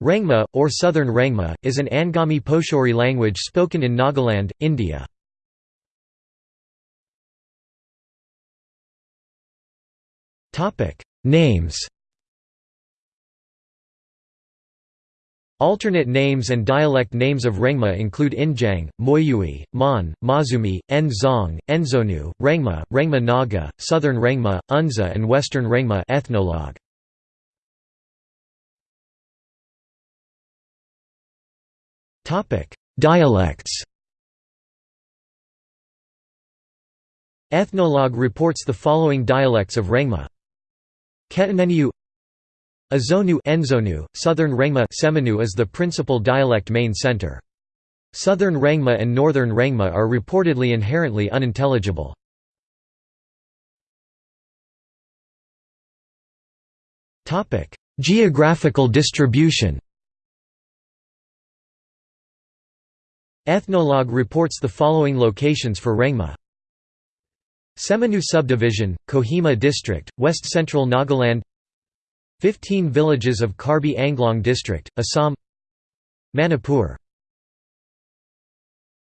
Rengma, or Southern Rengma, is an Angami Pochuri language spoken in Nagaland, India. Names Alternate names and dialect names of Rengma include Injang, Moyui, Mon, Mazumi, Nzong, Enzonu, Rengma, Rengma Naga, Southern Rengma, Unza and Western Rengma ethnologue. Dialects Ethnologue reports the following dialects of Rengma. Ketaneniu Azonu Enzonu, Southern Rengma Tseminyu is the principal dialect main center. Southern Rengma and Northern Rengma are reportedly inherently unintelligible. Geographical distribution Ethnologue reports the following locations for Rengma. Tseminyu subdivision, Kohima district, west central Nagaland. 15 villages of Karbi Anglong district, Assam. Manipur